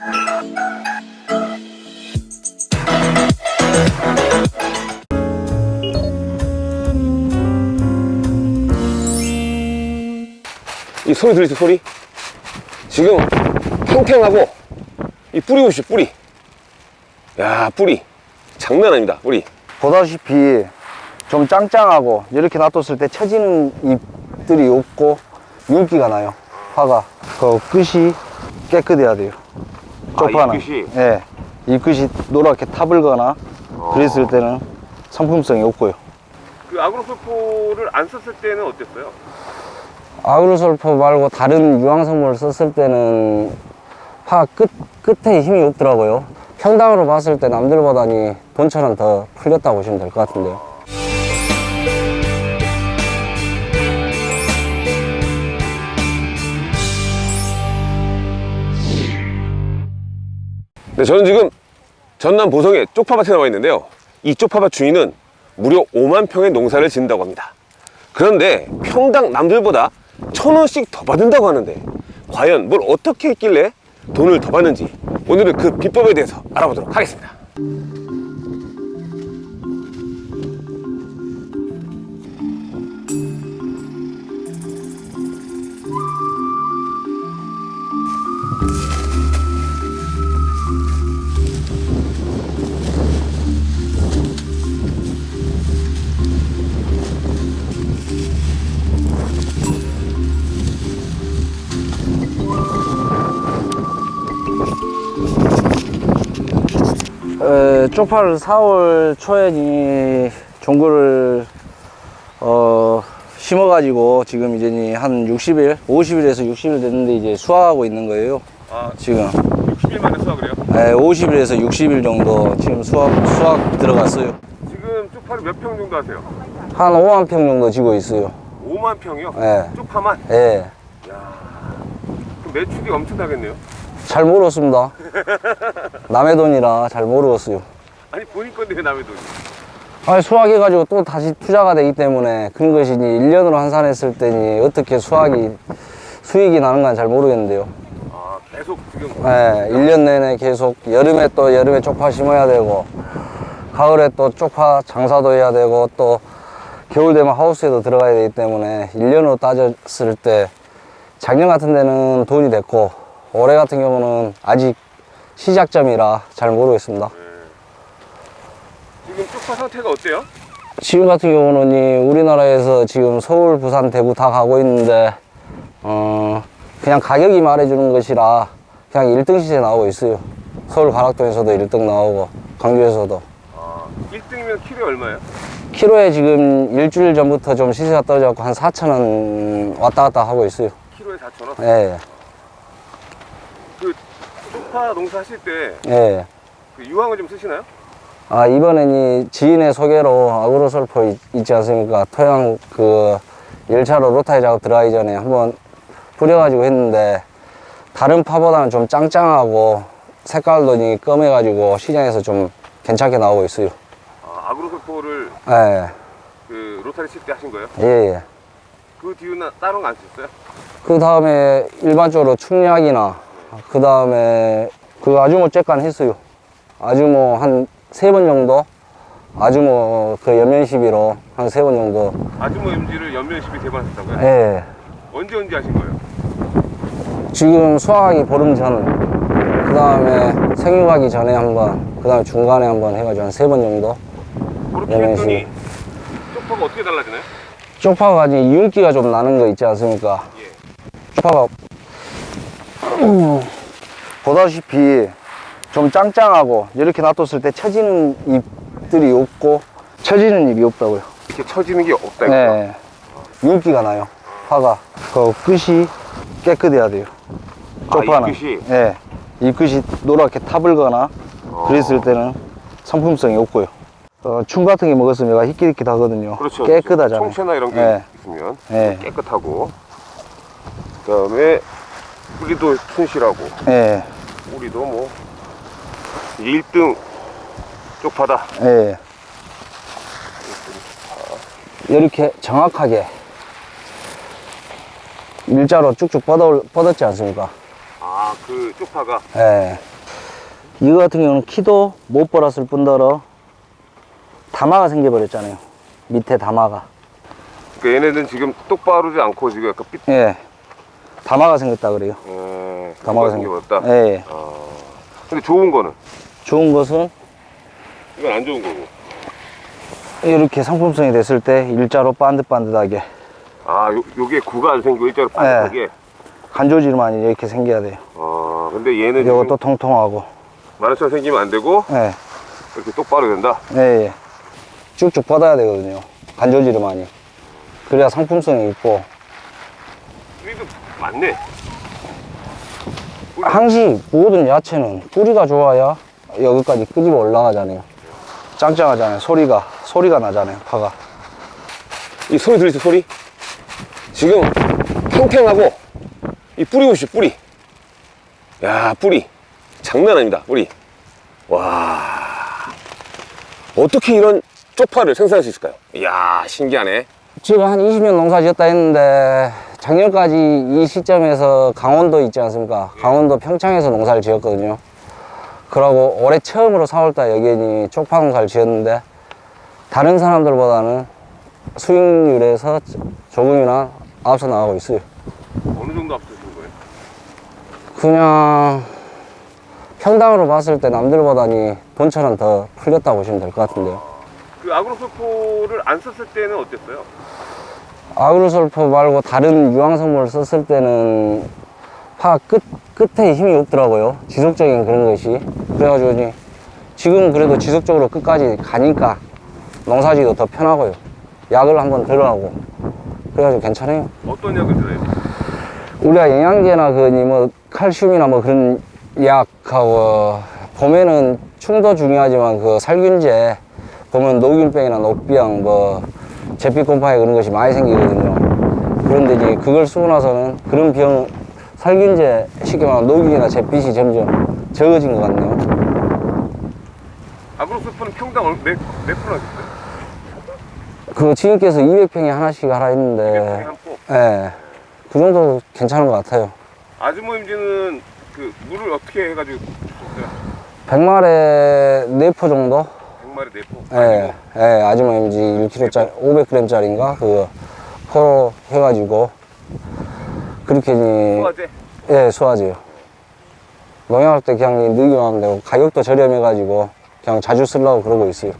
이 소리 들리죠 소리? 지금 탱탱하고 이 뿌리 보시죠 뿌리. 야 뿌리. 장난 아닙니다 뿌리. 보다시피 좀 짱짱하고 이렇게 놔뒀을 때 처지는 잎들이 없고 윤기가 나요. 화가 그 끝이 깨끗해야 돼요. 아, 쪽파는 잎끝이? 예, 잎끝이 노랗게 타불거나 그랬을 때는 상품성이 없고요. 그 아그로솔포를 안 썼을 때는 어땠어요? 아그로솔포 말고 다른 유황성분을 썼을 때는 파 끝, 끝에 힘이 없더라고요. 평당으로 봤을 때 남들보다니 돈처럼 더 풀렸다고 보시면 될 것 같은데요 네, 저는 지금 전남 보성의 쪽파밭에 나와 있는데요. 이 쪽파밭 주인은 무려 5만 평의 농사를 짓는다고 합니다. 그런데 평당 남들보다 천 원씩 더 받는다고 하는데 과연 뭘 어떻게 했길래 돈을 더 받는지 오늘은 그 비법에 대해서 알아보도록 하겠습니다. 에, 쪽파를 4월 초에 종구를 어, 심어 가지고 지금 이제 한 60일, 50일에서 60일 됐는데 이제 수확하고 있는 거예요. 아, 지금 60일 만에 수확을 해요? 에, 50일에서 60일 정도 지금 수확 수확 들어갔어요. 지금 쪽파를 몇 평 정도 하세요? 한 5만 평 정도 지고 있어요. 5만 평이요? 예. 쪽파만? 예. 그 매출이 엄청나겠네요. 잘 모르겠습니다. 남의 돈이라 잘 모르겠어요. 아니 본인 건데 왜 남의 돈이? 아니, 수확해가지고 또 다시 투자가 되기 때문에 그런 것이 1년으로 환산했을 때니 어떻게 수확이 수익이 나는 건 잘 모르겠는데요. 아 계속 지금 예, 1년 내내 계속 여름에 또 여름에 쪽파 심어야 되고 가을에 또 쪽파 장사도 해야 되고 또 겨울 되면 하우스에도 들어가야 되기 때문에 1년으로 따졌을 때 작년 같은 데는 돈이 됐고 올해 같은 경우는 아직 시작점이라 잘 모르겠습니다. 지금 쪽파 상태가 어때요? 지금 같은 경우는 이 우리나라에서 지금 서울, 부산, 대구 다 가고 있는데 어 그냥 가격이 말해주는 것이라 그냥 1등 시세 나오고 있어요. 서울 가락동에서도 1등 나오고 강주에서도 아 1등이면 키로에 얼마예요? 키로에 지금 일주일 전부터 좀 시세가 떨어져갖고 한 4천 원 왔다 갔다 하고 있어요. 키로에 4천 원? 예, 그 쪽파 농사 하실 때그 예. 유황을 좀 쓰시나요? 아 이번엔 이 지인의 소개로 아그로솔포 있- 있지 않습니까? 토양 그 1차로 로타이 작업 들어가기 전에 한번 뿌려가지고 했는데 다른 파보다는 좀 짱짱하고 색깔도 이 검해가지고 시장에서 좀 괜찮게 나오고 있어요. 아, 아그로솔포를 예, 그 로타리 칠 때 하신 거예요? 예, 예. 그 뒤로는 다른 거 안 쓰셨어요? 그 다음에 일반적으로 충약이나 그 다음에 그 아주모 쬐깐 했어요. 아주모 한세 번 정도 아주모 그 연면 시비로 한 세 번 정도 아주모 MG를 연면 시비 대반 하셨다고요? 예. 언제 언제 하신 거예요? 지금 수확하기 보름 전, 그 다음에 생육하기 전에 한 번, 그 다음에 중간에 한번 해가지고 한 세 번 정도. 그렇게 연면 했더니 쪽파가 어떻게 달라지나요? 쪽파가 이제 윤기가 좀 나는 거 있지 않습니까? 예. 쪽파가 음, 보다시피 좀 짱짱하고 이렇게 놔뒀을 때 처지는 잎들이 없고 처지는 잎이 없다고요. 이렇게 처지는 게 없다. 네. 윤기가 나요. 파가. 그 끝이 깨끗해야 돼요. 아, 쪽파는. 잎끝이? 예. 잎끝이 노랗게 타불거나 그랬을 때는 상품성이 없고요. 어, 충 같은 게 먹었으면 얘가 희끼희끼하거든요. 그렇죠. 깨끗하잖아요. 총채나 이런 게 예. 있으면 예. 깨끗하고 그 다음에 뿌리도 튼실하고 예. 뿌리도 뭐 1등 쪽파다. 예. 이렇게 정확하게 일자로 쭉쭉 뻗어, 뻗었지 않습니까? 아 아, 그 쪽파가. 예. 이거 같은 경우는 키도 못 벌었을 뿐더러 다마가 생겨버렸잖아요. 밑에 다마가. 그러니까 얘네는 지금 똑바르지 않고 지금 약간 삐, 예. 다마가 생겼다 그래요. 에, 다마가 생겨버렸다. 생겼다. 예. 예. 어. 근데 좋은 거는? 좋은 것은 이건 안 좋은 거고. 이렇게 상품성이 됐을 때 일자로 반듯반듯하게 아, 요, 요게 구가 안 생기고 일자로 반듯하게. 간조지만 이렇게 생겨야 돼요. 어, 근데 얘는 이것도 지금 통통하고. 마라처럼 생기면 안 되고 예. 이렇게 똑바로 된다. 예, 예. 쭉쭉 뻗어야 되거든요. 간조지르만이. 그래야 상품성이 있고. 많네. 항시 모든 야채는 뿌리가 좋아야 여기까지 끄집어 올라가잖아요. 짱짱하잖아요. 소리가, 소리가 나잖아요. 파가. 이 소리 들리세요, 소리? 지금 팽팽하고 이 뿌리 보시죠, 뿌리. 야, 뿌리. 장난 아닙니다, 뿌리. 와. 어떻게 이런 쪽파를 생산할 수 있을까요? 이야, 신기하네. 지금 한 20년 농사 지었다 했는데 작년까지 이 시점에서 강원도 있지 않습니까? 강원도 평창에서 농사를 지었거든요. 그러고 올해 처음으로 4월달 여기니 쪽파 농사를 지었는데 다른 사람들보다는 수익률에서 조금이나 앞서 나가고 있어요. 어느 정도 앞서신 거예요? 그냥 평당으로 봤을 때 남들보다니 돈처럼 더 풀렸다고 보시면 될 것 같은데요. 그 아그로솔포를 안 썼을 때는 어땠어요? 아그로솔포 말고 다른 유황성분을 썼을 때는 파 끝, 끝에 힘이 없더라고요. 지속적인 그런 것이. 그래가지고 이제 지금 그래도 지속적으로 끝까지 가니까 농사지도 더 편하고요. 약을 한번 들어가고. 그래가지고 괜찮아요. 어떤 약을 들어요? 우리가 영양제나 그뭐 칼슘이나 뭐 그런 약하고 봄에는 충도 중요하지만 그 살균제 보면 녹균병이나 녹비양 뭐 제피곰팡이 그런 것이 많이 생기거든요. 그런데 이제 그걸 쓰고 나서는 그런 병 살균제 쉽게 말하면 녹균이나 제빛이 점점 적어진 것 같네요. 아그로솔포는 평당 얼- 몇, 몇 프로 하셨어요? 그 지금께서 200평에 하나씩 하라 했는데. 예. 그 정도 괜찮은 것 같아요. 아즈모임지는 그 물을 어떻게 해가지고 줬어요? 100마리에 4포 정도? 100마리 4포? 예, 예, 아줌마 MG 1kg짜리, 500g짜리인가? 그거 포로 해가지고, 그렇게, 소화제? 예, 수화제요. 농약할 때 그냥 넣기만 하면 되고, 가격도 저렴해가지고, 그냥 자주 쓰려고 그러고 있어요.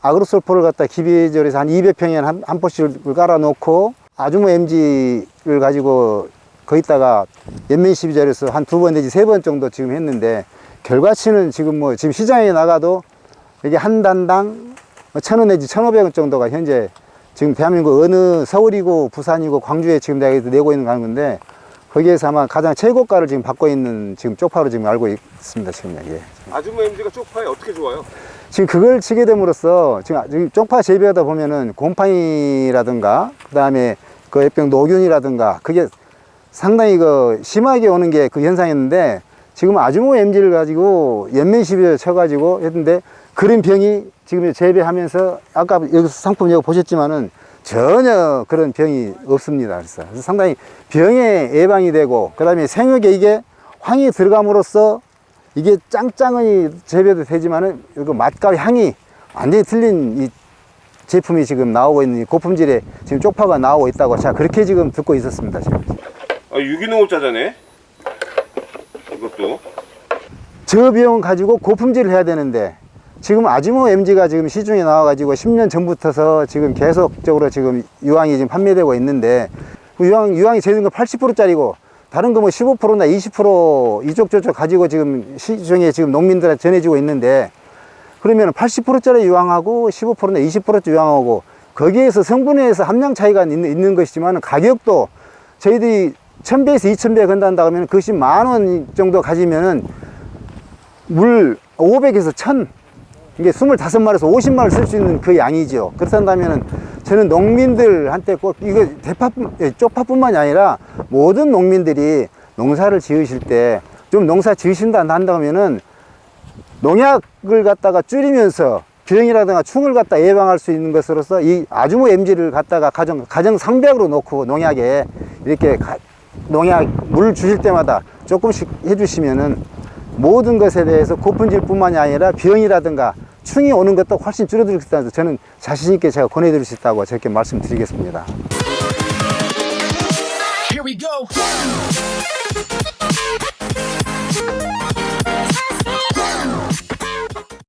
아그로솔포를 갖다 기비절에서 한 200평에 한, 한 포씩을 깔아놓고 아주모 MG를 가지고 거기다가 연면 12절에서 한 두 번 내지 세 번 정도 지금 했는데 결과치는 지금 뭐 지금 시장에 나가도 이게 한 단당 뭐천원 내지 천오백 원 정도가 현재 지금 대한민국 어느 서울이고 부산이고 광주에 지금 내가 내고 있는 건데 거기에서 아마 가장 최고가를 지금 받고 있는 지금 쪽파로 지금 알고 있습니다 지금 예. 아즈모임지가 쪽파에 어떻게 좋아요? 지금 그걸 치게 됨으로써 지금, 지금 쪽파 재배하다 보면은 곰팡이라든가 그 다음에 그 액병 노균이라든가 그게 상당히 그 심하게 오는 게 그 현상이었는데 지금 아주모 MG를 가지고 연면 시비를 쳐가지고 했는데 그런 병이 지금 재배하면서 아까 여기서 상품 여기 보셨지만은 전혀 그런 병이 없습니다. 그래서 상당히 병에 예방이 되고 그 다음에 생육에 이게 황이 들어감으로써 이게 짱짱이 재배도 되지만은 이거 맛과 향이 완전히 틀린 이 제품이 지금 나오고 있는 이 고품질의 지금 쪽파가 나오고 있다고 자 그렇게 지금 듣고 있었습니다 지금 아, 유기농을 짜자네? 이것도. 저 비용 가지고 고품질을 해야 되는데 지금 아지모 MG가 지금 시중에 나와가지고 10년 전부터서 지금 계속적으로 지금 유황이 지금 판매되고 있는데 그 유황, 유황이 제일 거 80%짜리고 다른 거 뭐 15%나 20% 이쪽 저쪽 가지고 지금 시중에 지금 농민들한테 전해지고 있는데 그러면 80%짜리 유황하고 15%나 20%짜리 유황하고 거기에서 성분에서 함량 차이가 있는, 있는 것이지만 가격도 저희들이 1000배에서 2000배 건단다 하면 그것이 만 원 정도 가지면은 물 500에서 1000 이게 25마리에서 50마리를 쓸 수 있는 그 양이죠. 그렇다면은 저는 농민들한테 꼭 이거 대파 예, 쪽파뿐만이 아니라 모든 농민들이 농사를 지으실 때 좀 농사 지으신다 한다 하면은 농약을 갖다가 줄이면서 병이라든가 충을 갖다 예방할 수 있는 것으로서 이 아주모 MG를 갖다가 가정 가정 상백으로 놓고 농약에 이렇게 가- 농약 물 주실 때마다 조금씩 해주시면은 모든 것에 대해서 고품질 뿐만이 아니라 병이라든가 충이 오는 것도 훨씬 줄어들 수 있다서 저는 자신 있게 제가 권해드릴 수 있다고 저렇게 말씀드리겠습니다.